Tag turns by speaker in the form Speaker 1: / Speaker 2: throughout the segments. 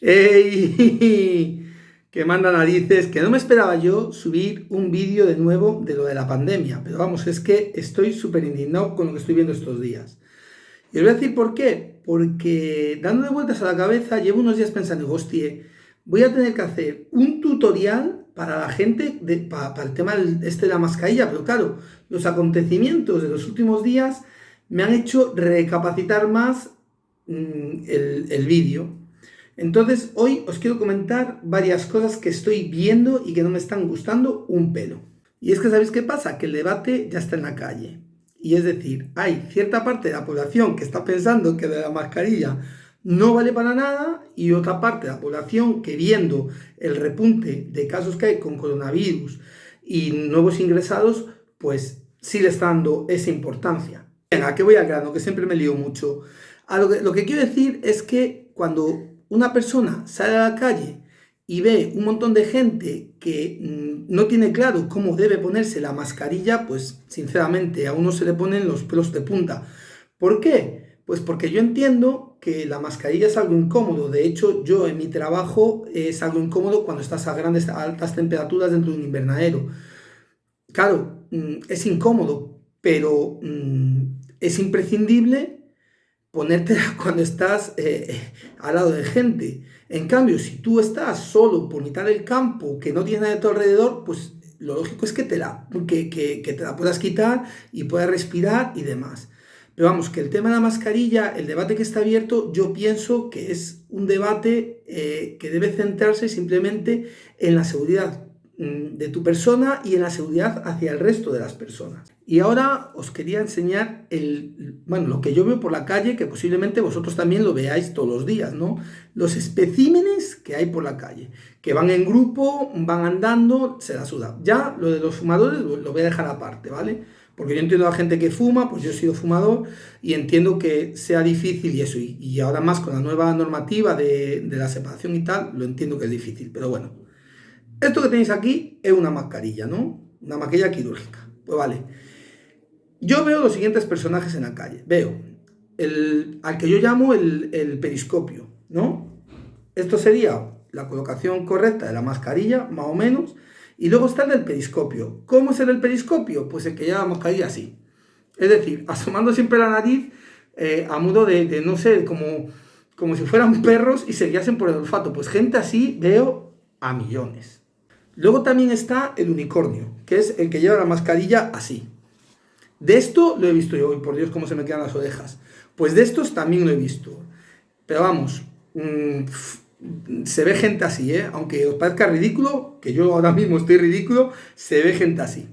Speaker 1: ¡Ey! Que manda narices, que no me esperaba yo subir un vídeo de nuevo de lo de la pandemia, pero vamos, es que estoy súper indignado con lo que estoy viendo estos días. Y os voy a decir por qué, porque dándole vueltas a la cabeza llevo unos días pensando, hostia, voy a tener que hacer un tutorial para la gente, para, el tema este de la mascarilla, pero claro, los acontecimientos de los últimos días me han hecho recapacitar más mm, el vídeo. Entonces, hoy os quiero comentar varias cosas que estoy viendo y que no me están gustando un pelo. Y es que, ¿sabéis qué pasa? Que el debate ya está en la calle. Y es decir, hay cierta parte de la población que está pensando que de la mascarilla no vale para nada y otra parte de la población que viendo el repunte de casos que hay con coronavirus y nuevos ingresados, pues sí le está dando esa importancia. Venga, que voy al grano, que siempre me lío mucho. Lo que quiero decir es que cuando una persona sale a la calle y ve un montón de gente que mm, no tiene claro cómo debe ponerse la mascarilla, pues sinceramente a uno se le ponen los pelos de punta. ¿Por qué? Pues porque yo entiendo que la mascarilla es algo incómodo. De hecho, yo en mi trabajo es algo incómodo cuando estás a grandes, altas temperaturas dentro de un invernadero. Claro, mm, es incómodo, pero mm, es imprescindible ponértela cuando estás eh, eh, al lado de gente. En cambio, si tú estás solo por mitad del campo, que no tiene nada a tu alrededor, pues lo lógico es que te la, que, que, te la puedas quitar y puedas respirar y demás. Pero vamos, que el tema de la mascarilla, el debate que está abierto, yo pienso que es un debate eh, que debe centrarse simplemente en la seguridad mm, de tu persona y en la seguridad hacia el resto de las personas. Y ahora os quería enseñar el, bueno, lo que yo veo por la calle, que posiblemente vosotros también lo veáis todos los días, ¿no? Los especímenes que hay por la calle, que van en grupo, van andando, se la suda. Ya lo de los fumadores lo voy a dejar aparte, ¿vale? Porque yo entiendo a la gente que fuma, pues yo he sido fumador y entiendo que sea difícil y eso. Y, ahora más con la nueva normativa de, de la separación y tal, lo entiendo que es difícil. Pero bueno, esto que tenéis aquí es una mascarilla, ¿no? Una mascarilla quirúrgica. Pues vale. Yo veo los siguientes personajes en la calle. Veo el, al que yo llamo el, periscopio, ¿no? Esto sería la colocación correcta de la mascarilla, más o menos. Y luego está el del periscopio. ¿Cómo es el del periscopio? Pues el que lleva la mascarilla así. Es decir, asomando siempre la nariz eh, a modo de, no sé, como, como si fueran perros y se guiasen por el olfato. Pues gente así veo a millones. Luego también está el unicornio, que es el que lleva la mascarilla así. De esto lo he visto yo, y por Dios cómo se me quedan las orejas. Pues de estos también lo he visto. Pero vamos, mm, se ve gente así, ¿eh? Aunque os parezca ridículo, que yo ahora mismo estoy ridículo, se ve gente así.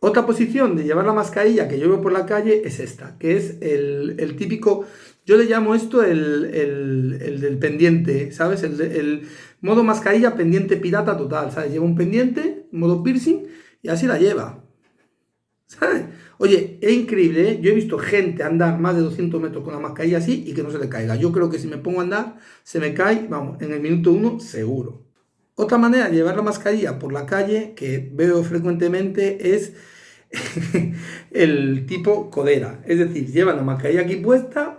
Speaker 1: Otra posición de llevar la mascarilla que yo veo por la calle es esta, que es el, típico, yo le llamo esto el, el del pendiente, ¿sabes? El, modo mascarilla pendiente pirata total, ¿sabes? Lleva un pendiente, modo piercing, y así la lleva. ¿Sabes? Oye, es increíble, ¿eh? Yo he visto gente andar más de 200 metros con la mascarilla así y que no se le caiga. Yo creo que si me pongo a andar, se me cae, vamos, en el minuto uno, seguro. Otra manera de llevar la mascarilla por la calle, que veo frecuentemente, es el tipo codera. Es decir, llevan la mascarilla aquí puesta,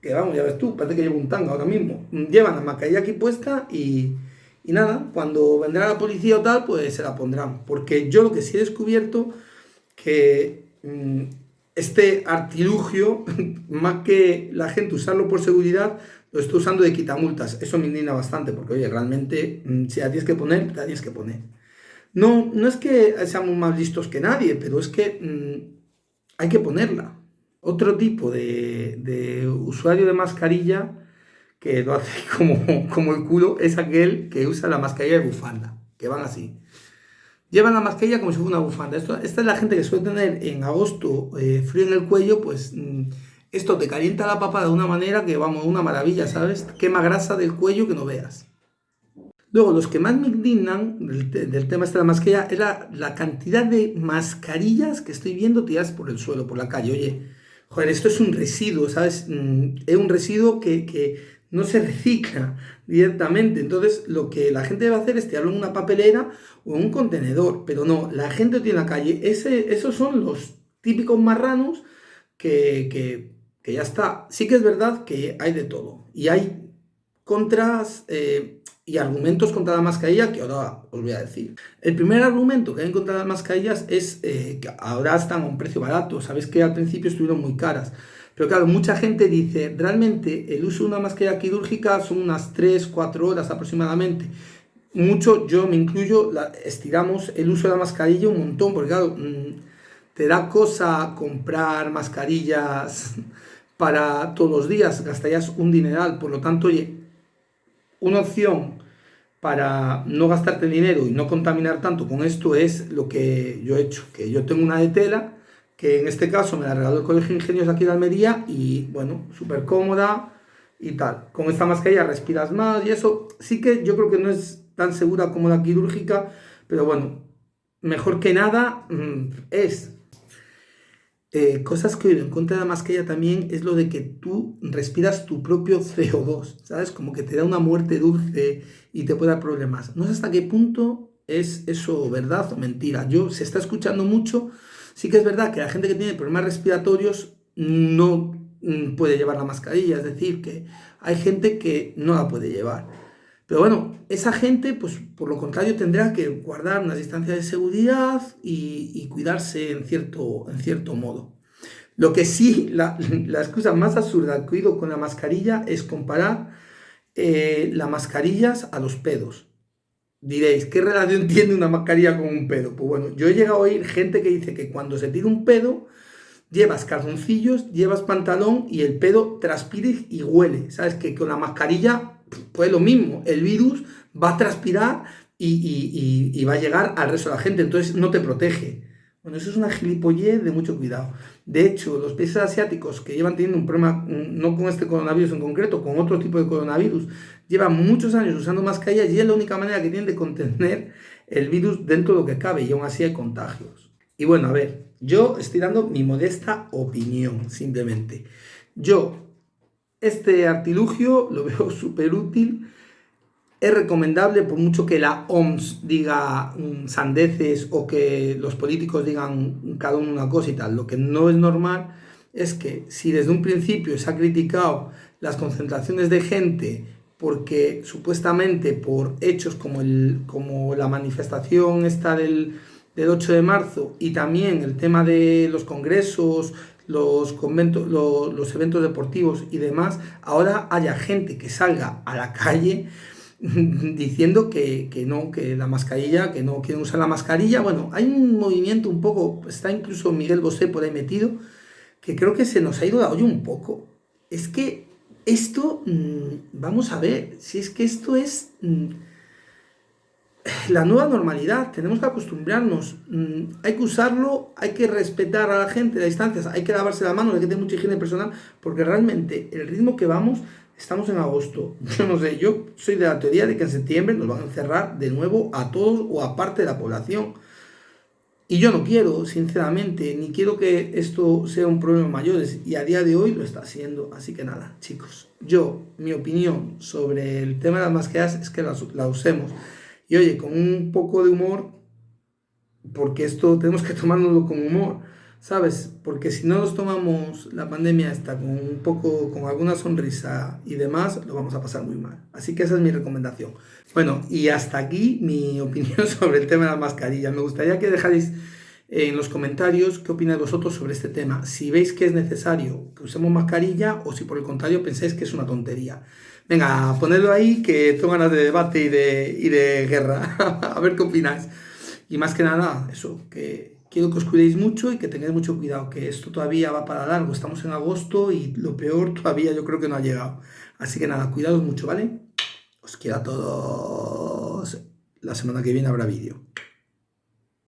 Speaker 1: que vamos, ya ves tú, parece que llevo un tanga ahora mismo. Llevan la mascarilla aquí puesta y, y nada, cuando vendrá la policía o tal, pues se la pondrán. Porque yo lo que sí he descubierto que Mm, este artilugio, más que la gente usarlo por seguridad, lo está usando de quitamultas. Eso me indigna bastante, porque oye, realmente, mm, si la tienes que poner, la tienes que poner. No, no es que seamos más listos que nadie, pero es que mm, hay que ponerla. Otro tipo de, usuario de mascarilla que lo hace como, como el culo es aquel que usa la mascarilla de bufanda, que van así. Llevan la mascarilla como si fuera una bufanda. esta es la gente que suele tener en agosto eh, frío en el cuello, pues mm, esto te calienta la papa de una manera que, vamos, una maravilla, ¿sabes? Quema grasa del cuello que no veas. Luego, los que más me indignan del, tema este de la mascarilla es la, cantidad de mascarillas que estoy viendo tiradas por el suelo, por la calle. Oye, joder, esto es un residuo, ¿sabes? Mm, es un residuo que no se recicla directamente. Entonces, lo que la gente debe hacer es tirarlo en una papelera o en un contenedor. Pero no, la gente tiene en la calle. Ese, esos son los típicos marranos que, que, que ya está. Sí que es verdad que hay de todo. Y hay contras eh, y argumentos contra la mascarilla que ahora os voy a decir. El primer argumento que hay contra las mascarillas es eh, que ahora están a un precio barato. Sabéis que al principio estuvieron muy caras. Pero claro, mucha gente dice, realmente el uso de una mascarilla quirúrgica son unas 3-4 horas aproximadamente. Mucho, yo me incluyo, estiramos el uso de la mascarilla un montón, porque claro, mm, te da cosa comprar mascarillas para todos los días, gastarías un dineral, por lo tanto, una opción para no gastarte dinero y no contaminar tanto con esto es lo que yo he hecho, que yo tengo una de tela, que en este caso me la regaló el Colegio de Ingenieros aquí de Almería y bueno, súper cómoda y tal. Con esta mascarilla respiras más y eso sí que yo creo que no es tan segura como la quirúrgica, pero bueno, mejor que nada mm, es. Eh, cosas que en contra de la mascarilla también es lo de que tú respiras tu propio CO2, ¿sabes? Como que te da una muerte dulce y te puede dar problemas. No sé hasta qué punto es eso verdad o mentira. Yo, se está escuchando mucho, sí que es verdad que la gente que tiene problemas respiratorios no mm, puede llevar la mascarilla, es decir, que hay gente que no la puede llevar. Pero bueno, esa gente, pues por lo contrario, tendrá que guardar una distancia de seguridad y, cuidarse en cierto, en cierto modo. Lo que sí, la, excusa más absurda que he oído con la mascarilla es comparar eh, las mascarillas a los pedos. Diréis, ¿qué relación tiene una mascarilla con un pedo? Pues bueno, yo he llegado a oír gente que dice que cuando se tira un pedo, llevas calzoncillos, llevas pantalón y el pedo transpire y huele. ¿Sabes? Que con la mascarilla pues lo mismo, el virus va a transpirar y, va a llegar al resto de la gente, entonces no te protege. Bueno, eso es una gilipollez de mucho cuidado. De hecho, los países asiáticos que llevan teniendo un problema, no con este coronavirus en concreto, con otro tipo de coronavirus, llevan muchos años usando mascarillas y es la única manera que tienen de contener el virus dentro de lo que cabe y aún así hay contagios. Y bueno, a ver, yo estoy dando mi modesta opinión, simplemente. Yo este artilugio lo veo súper útil. Es recomendable, por mucho que la OMS diga mm, sandeces o que los políticos digan cada uno una cosa y tal. Lo que no es normal es que si desde un principio se ha criticado las concentraciones de gente porque supuestamente por hechos como, el, como la manifestación esta del, del 8 de marzo y también el tema de los congresos, los, conventos, los, eventos deportivos y demás, ahora haya gente que salga a la calle diciendo que, no, que la mascarilla, que no quieren usar la mascarilla. Bueno, hay un movimiento un poco, está incluso Miguel Bosé por ahí metido, que creo que se nos ha ido la olla un poco. Es que esto, mm, vamos a ver, si es que esto es... Mm, la nueva normalidad, tenemos que acostumbrarnos, mm, hay que usarlo, hay que respetar a la gente, las distancias, hay que lavarse la mano, hay que tener mucha higiene personal, porque realmente el ritmo que vamos, estamos en agosto, yo no sé, yo soy de la teoría de que en septiembre nos van a encerrar de nuevo a todos o a parte de la población, y yo no quiero, sinceramente, ni quiero que esto sea un problema mayor, y a día de hoy lo está haciendo, así que nada, chicos, yo, mi opinión sobre el tema de las mascarillas es que la usemos, y oye, con un poco de humor, porque esto tenemos que tomárnoslo con humor, ¿sabes? Porque si no nos tomamos la pandemia esta con un poco, con alguna sonrisa y demás, lo vamos a pasar muy mal. Así que esa es mi recomendación. Bueno, y hasta aquí mi opinión sobre el tema de la mascarilla. Me gustaría que dejáis en los comentarios qué opináis vosotros sobre este tema. Si veis que es necesario que usemos mascarilla o si por el contrario pensáis que es una tontería. Venga, ponedlo ahí que tengo ganas de debate y de, y de guerra. a ver qué opináis. Y más que nada, eso, que quiero que os cuidéis mucho y que tengáis mucho cuidado, que esto todavía va para largo. Estamos en agosto y lo peor todavía yo creo que no ha llegado. Así que nada, cuidados mucho, ¿vale? Os quiero a todos. La semana que viene habrá vídeo.